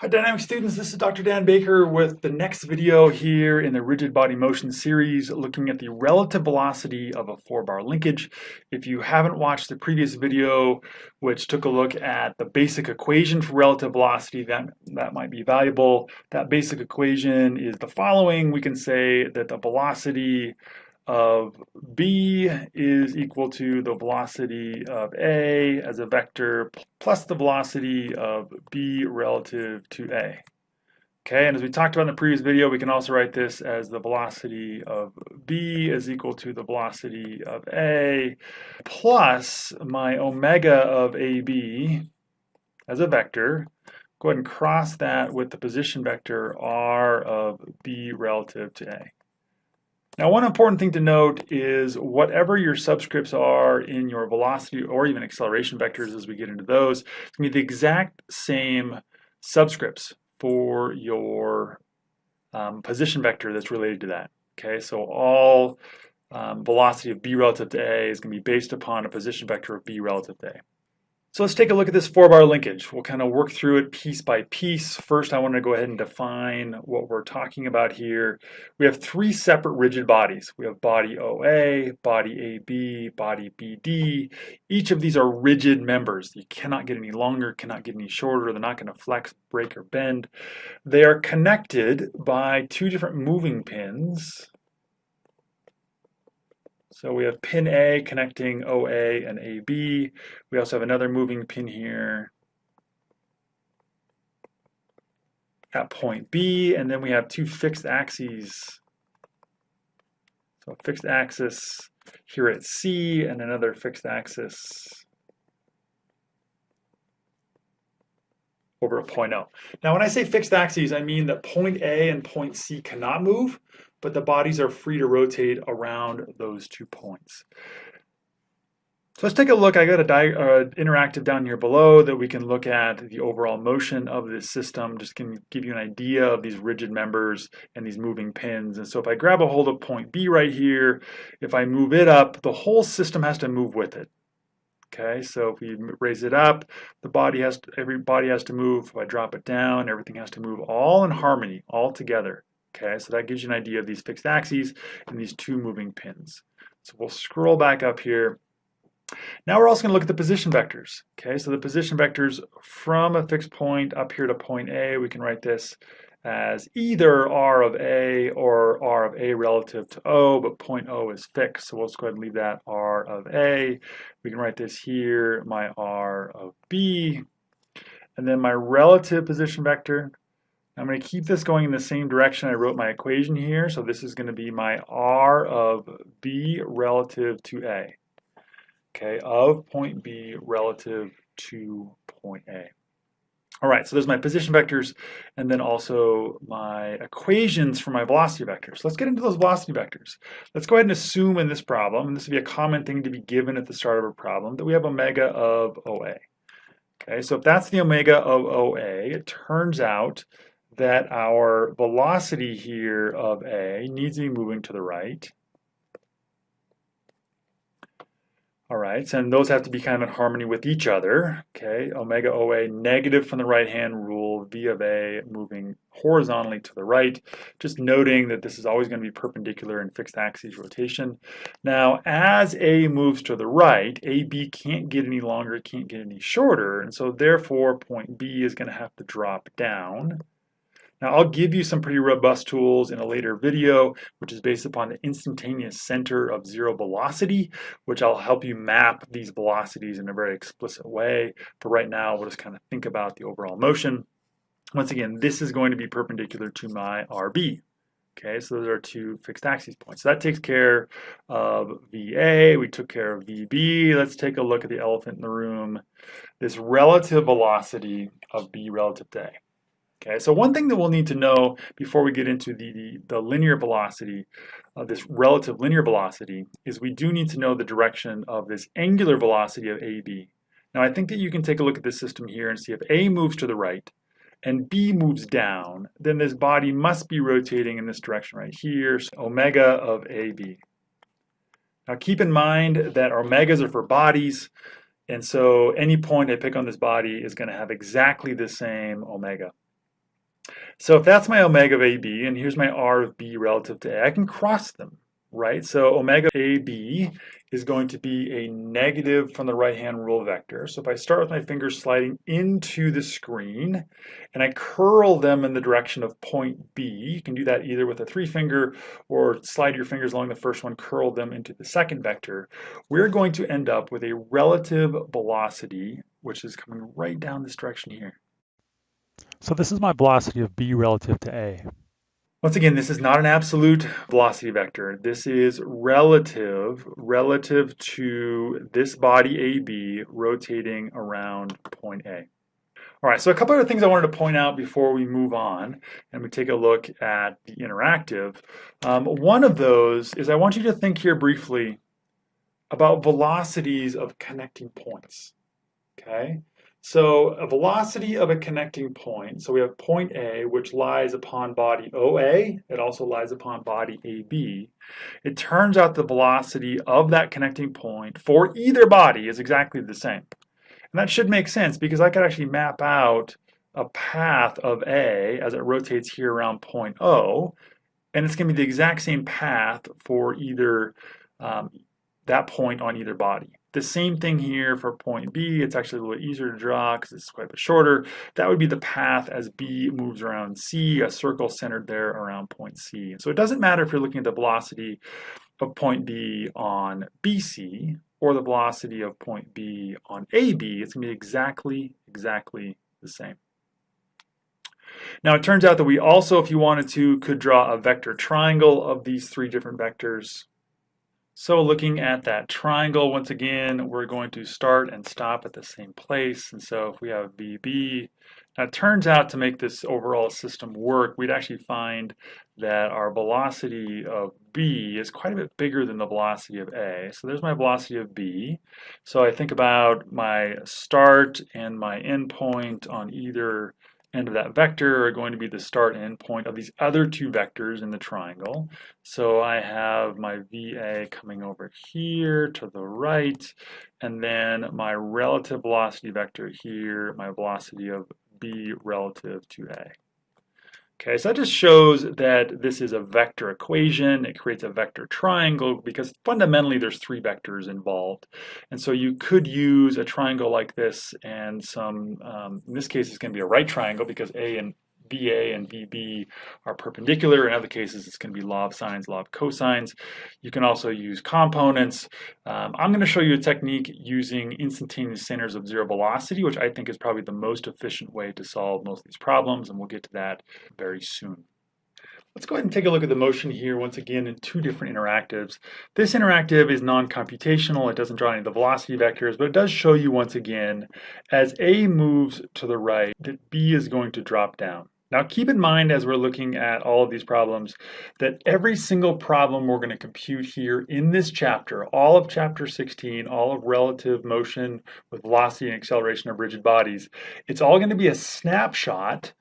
Hi Dynamic students, this is Dr. Dan Baker with the next video here in the Rigid Body Motion series looking at the relative velocity of a four-bar linkage. If you haven't watched the previous video which took a look at the basic equation for relative velocity, that, that might be valuable. That basic equation is the following. We can say that the velocity of b is equal to the velocity of a as a vector plus the velocity of b relative to a. Okay, and as we talked about in the previous video, we can also write this as the velocity of b is equal to the velocity of a plus my omega of ab as a vector. Go ahead and cross that with the position vector r of b relative to a. Now, one important thing to note is whatever your subscripts are in your velocity or even acceleration vectors as we get into those, it's going to be the exact same subscripts for your um, position vector that's related to that. Okay, so all um, velocity of b relative to a is going to be based upon a position vector of b relative to a. So let's take a look at this four bar linkage. We'll kind of work through it piece by piece. First, I want to go ahead and define what we're talking about here. We have three separate rigid bodies. We have body OA, body AB, body BD. Each of these are rigid members. You cannot get any longer, cannot get any shorter. They're not going to flex, break, or bend. They are connected by two different moving pins so we have pin A connecting OA and AB. We also have another moving pin here at point B, and then we have two fixed axes. So a fixed axis here at C and another fixed axis over a point O. Now when I say fixed axes, I mean that point A and point C cannot move, but the bodies are free to rotate around those two points. So let's take a look. I got a uh, interactive down here below that we can look at the overall motion of this system. Just can give you an idea of these rigid members and these moving pins. And so if I grab a hold of point B right here, if I move it up, the whole system has to move with it. Okay, so if we raise it up, the body has to, every body has to move. If I drop it down, everything has to move all in harmony, all together. Okay, so that gives you an idea of these fixed axes and these two moving pins. So we'll scroll back up here. Now we're also going to look at the position vectors. Okay, so the position vectors from a fixed point up here to point A, we can write this as either R of A or R of A relative to O, but point O is fixed, so we'll just go ahead and leave that R of A. We can write this here, my R of B, and then my relative position vector, I'm going to keep this going in the same direction I wrote my equation here. So this is going to be my R of B relative to A. Okay, of point B relative to point A. All right, so there's my position vectors and then also my equations for my velocity vectors. Let's get into those velocity vectors. Let's go ahead and assume in this problem, and this would be a common thing to be given at the start of a problem, that we have omega of OA. Okay, so if that's the omega of OA, it turns out that our velocity here of A needs to be moving to the right. All right, and those have to be kind of in harmony with each other. Okay, omega OA negative from the right hand rule, V of A moving horizontally to the right. Just noting that this is always going to be perpendicular in fixed axis rotation. Now, as A moves to the right, AB can't get any longer, it can't get any shorter, and so therefore point B is going to have to drop down. Now I'll give you some pretty robust tools in a later video, which is based upon the instantaneous center of zero velocity, which I'll help you map these velocities in a very explicit way. For right now, we'll just kind of think about the overall motion. Once again, this is going to be perpendicular to my RB. Okay, so those are two fixed axis points. So that takes care of VA, we took care of VB. Let's take a look at the elephant in the room, this relative velocity of B relative to A. Okay, so one thing that we'll need to know before we get into the, the, the linear velocity, uh, this relative linear velocity, is we do need to know the direction of this angular velocity of AB. Now I think that you can take a look at this system here and see if A moves to the right and B moves down, then this body must be rotating in this direction right here, so omega of AB. Now keep in mind that omegas are for bodies, and so any point I pick on this body is going to have exactly the same omega. So if that's my omega of AB, and here's my R of B relative to A, I can cross them, right? So omega AB is going to be a negative from the right-hand rule vector. So if I start with my fingers sliding into the screen and I curl them in the direction of point B, you can do that either with a three finger or slide your fingers along the first one, curl them into the second vector, we're going to end up with a relative velocity, which is coming right down this direction here. So this is my velocity of b relative to a. Once again, this is not an absolute velocity vector. This is relative, relative to this body AB rotating around point A. All right, so a couple other things I wanted to point out before we move on and we take a look at the interactive. Um, one of those is I want you to think here briefly about velocities of connecting points, okay? So a velocity of a connecting point, so we have point A, which lies upon body OA, it also lies upon body AB. It turns out the velocity of that connecting point for either body is exactly the same. And that should make sense because I could actually map out a path of A as it rotates here around point O, and it's going to be the exact same path for either um, that point on either body. The same thing here for point B. It's actually a little easier to draw because it's quite a bit shorter. That would be the path as B moves around C, a circle centered there around point C. So it doesn't matter if you're looking at the velocity of point B on BC or the velocity of point B on AB. It's going to be exactly, exactly the same. Now it turns out that we also, if you wanted to, could draw a vector triangle of these three different vectors. So looking at that triangle, once again, we're going to start and stop at the same place. And so if we have BB, now it turns out to make this overall system work, we'd actually find that our velocity of B is quite a bit bigger than the velocity of A. So there's my velocity of B. So I think about my start and my end point on either end of that vector are going to be the start and end point of these other two vectors in the triangle. So I have my VA coming over here to the right, and then my relative velocity vector here, my velocity of B relative to A. Okay, so that just shows that this is a vector equation. It creates a vector triangle because fundamentally there's three vectors involved. And so you could use a triangle like this and some, um, in this case it's going to be a right triangle because A and VA and VB are perpendicular. In other cases, it's going to be law of sines, law of cosines. You can also use components. Um, I'm going to show you a technique using instantaneous centers of zero velocity, which I think is probably the most efficient way to solve most of these problems, and we'll get to that very soon. Let's go ahead and take a look at the motion here once again in two different interactives. This interactive is non-computational. It doesn't draw any of the velocity vectors, but it does show you once again as A moves to the right that B is going to drop down. Now keep in mind as we're looking at all of these problems that every single problem we're going to compute here in this chapter, all of chapter 16, all of relative motion with velocity and acceleration of rigid bodies, it's all going to be a snapshot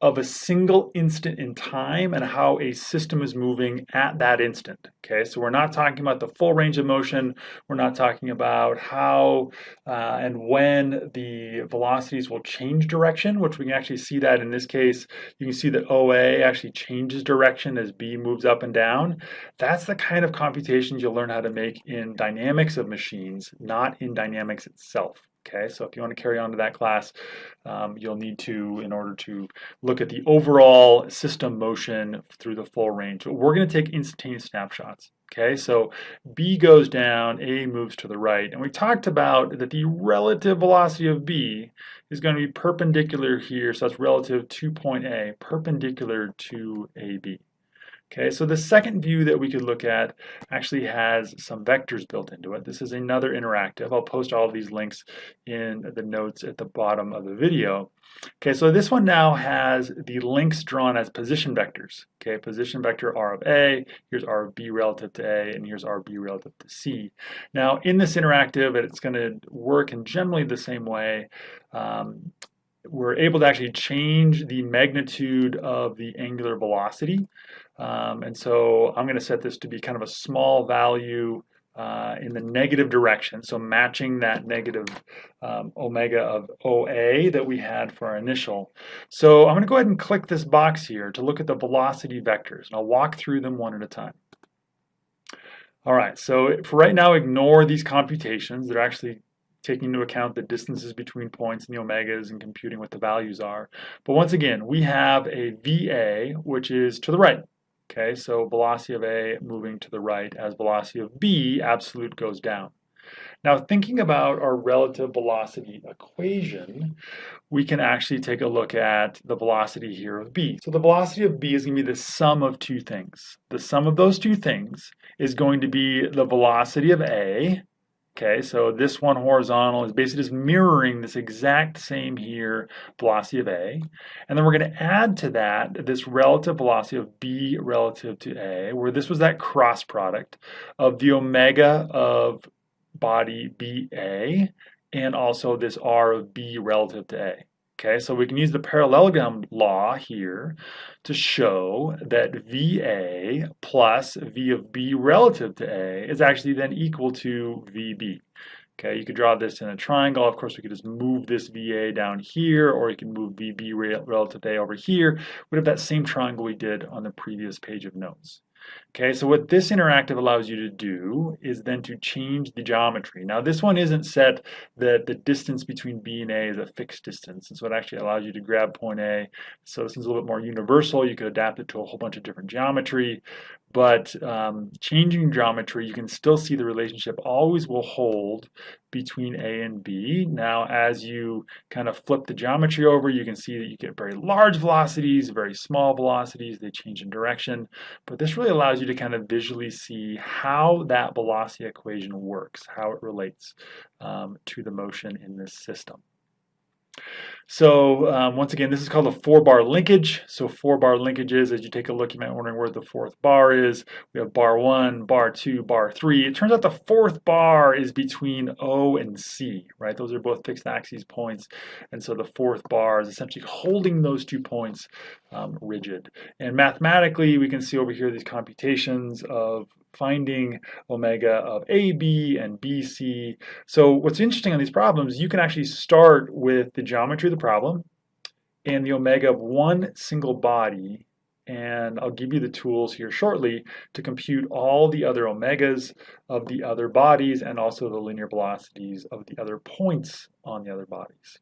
of a single instant in time and how a system is moving at that instant. Okay, so we're not talking about the full range of motion. We're not talking about how uh, and when the velocities will change direction, which we can actually see that in this case. You can see that OA actually changes direction as B moves up and down. That's the kind of computations you'll learn how to make in dynamics of machines, not in dynamics itself. Okay, so if you want to carry on to that class, um, you'll need to, in order to look at the overall system motion through the full range. But we're going to take instantaneous snapshots. Okay, so B goes down, A moves to the right. And we talked about that the relative velocity of B is going to be perpendicular here, so that's relative to point A, perpendicular to AB. Okay, so the second view that we could look at actually has some vectors built into it. This is another interactive. I'll post all of these links in the notes at the bottom of the video. Okay, so this one now has the links drawn as position vectors. Okay, position vector R of A, here's R of B relative to A, and here's R of B relative to C. Now, in this interactive, it's going to work in generally the same way. Um, we're able to actually change the magnitude of the angular velocity. Um, and so I'm going to set this to be kind of a small value uh, in the negative direction, so matching that negative um, omega of OA that we had for our initial. So I'm going to go ahead and click this box here to look at the velocity vectors, and I'll walk through them one at a time. All right, so for right now, ignore these computations. They're actually taking into account the distances between points and the omegas and computing what the values are. But once again, we have a VA, which is to the right. Okay, so velocity of A moving to the right as velocity of B, absolute, goes down. Now, thinking about our relative velocity equation, we can actually take a look at the velocity here of B. So the velocity of B is going to be the sum of two things. The sum of those two things is going to be the velocity of A, Okay, so this one horizontal is basically just mirroring this exact same here velocity of A. And then we're going to add to that this relative velocity of B relative to A, where this was that cross product of the omega of body BA and also this R of B relative to A. Okay, so we can use the parallelogram law here to show that VA plus V of B relative to A is actually then equal to VB. Okay, you could draw this in a triangle. Of course, we could just move this VA down here, or you can move VB relative to A over here. We have that same triangle we did on the previous page of notes. Okay, so what this interactive allows you to do is then to change the geometry. Now this one isn't set that the distance between B and A is a fixed distance, and so it actually allows you to grab point A. So this is a little bit more universal. You could adapt it to a whole bunch of different geometry, but um, changing geometry, you can still see the relationship always will hold between A and B. Now, as you kind of flip the geometry over, you can see that you get very large velocities, very small velocities, they change in direction. But this really allows you to kind of visually see how that velocity equation works, how it relates um, to the motion in this system. So um, once again, this is called a four bar linkage. So four bar linkages, as you take a look, you might be wondering where the fourth bar is. We have bar one, bar two, bar three. It turns out the fourth bar is between O and C, right? Those are both fixed axes points. And so the fourth bar is essentially holding those two points um, rigid. And mathematically, we can see over here these computations of finding omega of AB and BC. So what's interesting on these problems, you can actually start with the geometry of the problem and the omega of one single body and I'll give you the tools here shortly to compute all the other omegas of the other bodies and also the linear velocities of the other points on the other bodies.